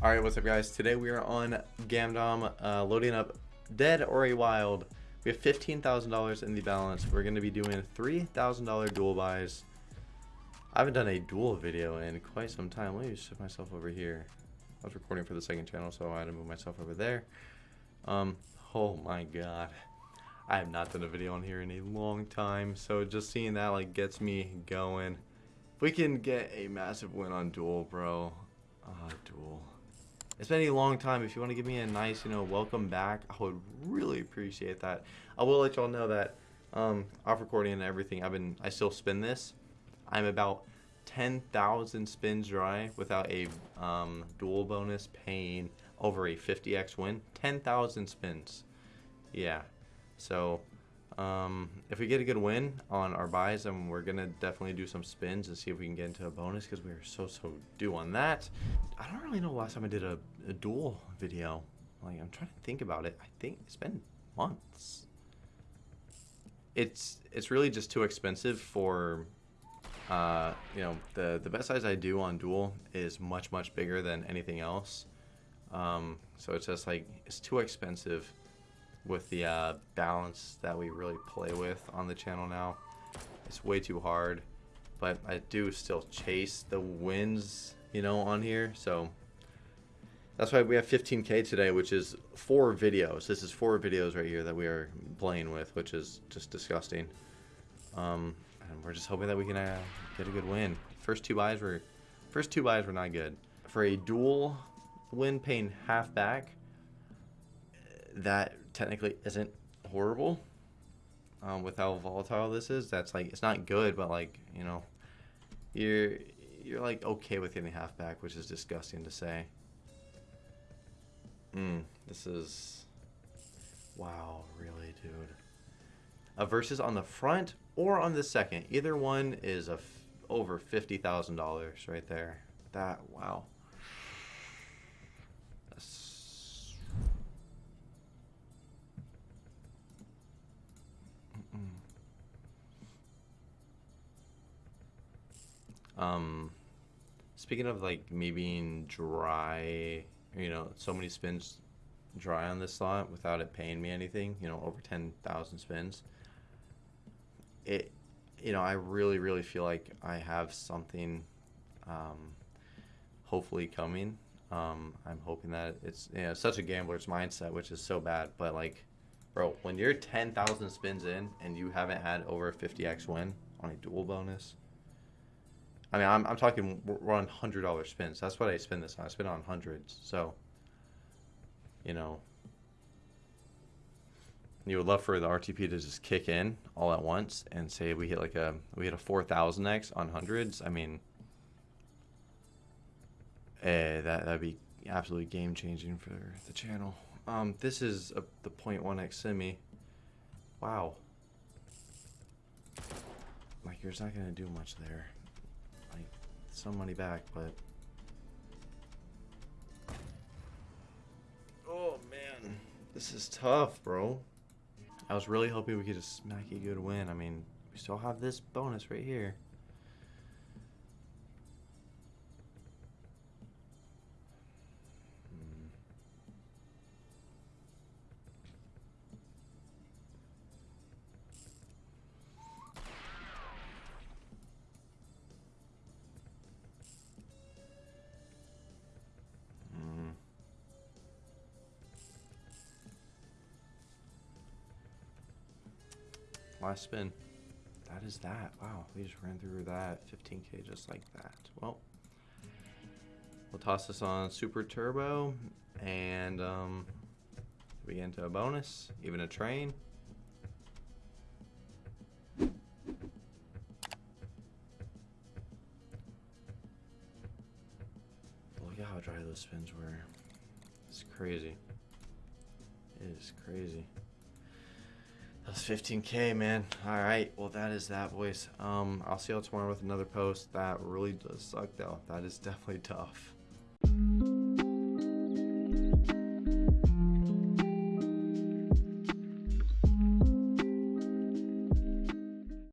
Alright, what's up guys? Today we are on Gamdom, uh, loading up Dead or a Wild. We have $15,000 in the balance. We're going to be doing $3,000 duel buys. I haven't done a duel video in quite some time. Let me shift myself over here. I was recording for the second channel, so I had to move myself over there. Um, oh my god. I have not done a video on here in a long time, so just seeing that like gets me going. If we can get a massive win on duel, bro. Ah, uh, duel. It's been a long time. If you want to give me a nice, you know, welcome back, I would really appreciate that. I will let y'all know that um, off recording and everything, I've been, I still spin this. I'm about 10,000 spins dry without a um, duel bonus paying over a 50x win. 10,000 spins. Yeah. So um, if we get a good win on our buys, then we're going to definitely do some spins and see if we can get into a bonus because we are so, so due on that. I don't really know last time I did a, a duel video. Like, I'm trying to think about it. I think it's been months. It's it's really just too expensive for, uh, you know, the, the bet size I do on duel is much, much bigger than anything else. Um, so it's just like, it's too expensive with the uh, balance that we really play with on the channel now. It's way too hard, but I do still chase the wins, you know, on here. So that's why we have 15k today, which is four videos. This is four videos right here that we are playing with, which is just disgusting. Um, and we're just hoping that we can uh, get a good win. First two buys were, first two buys were not good. For a duel win paying half back, that technically isn't horrible um, with how volatile this is. That's like it's not good, but like you know, you're you're like okay with getting halfback, which is disgusting to say. Hmm, this is wow, really, dude. A versus on the front or on the second, either one is a over fifty thousand dollars right there. That wow. Um, speaking of like me being dry, you know, so many spins dry on this slot without it paying me anything, you know, over 10,000 spins. It, you know, I really, really feel like I have something, um, hopefully coming. Um, I'm hoping that it's, you know, such a gambler's mindset, which is so bad, but like, bro, when you're 10,000 spins in and you haven't had over a 50x win on a duel bonus, I mean, I'm, I'm talking, we're on $100 spins. That's what I spend this on. I spend on hundreds. So, you know, you would love for the RTP to just kick in all at once and say we hit like a, we hit a 4,000X on hundreds. I mean, eh, that, that'd be absolutely game changing for the channel. Um, this is a, the 0.1X semi. Wow. Like, you're not going to do much there some money back, but... Oh, man. This is tough, bro. I was really hoping we could just smack a good win. I mean, we still have this bonus right here. Last spin. That is that. Wow, we just ran through that 15k just like that. Well, we'll toss this on Super Turbo and um, we get into a bonus, even a train. Look at how dry those spins were. It's crazy. It is crazy. That's 15k, man. All right, well that is that, boys. Um, I'll see y'all tomorrow with another post. That really does suck, though. That is definitely tough.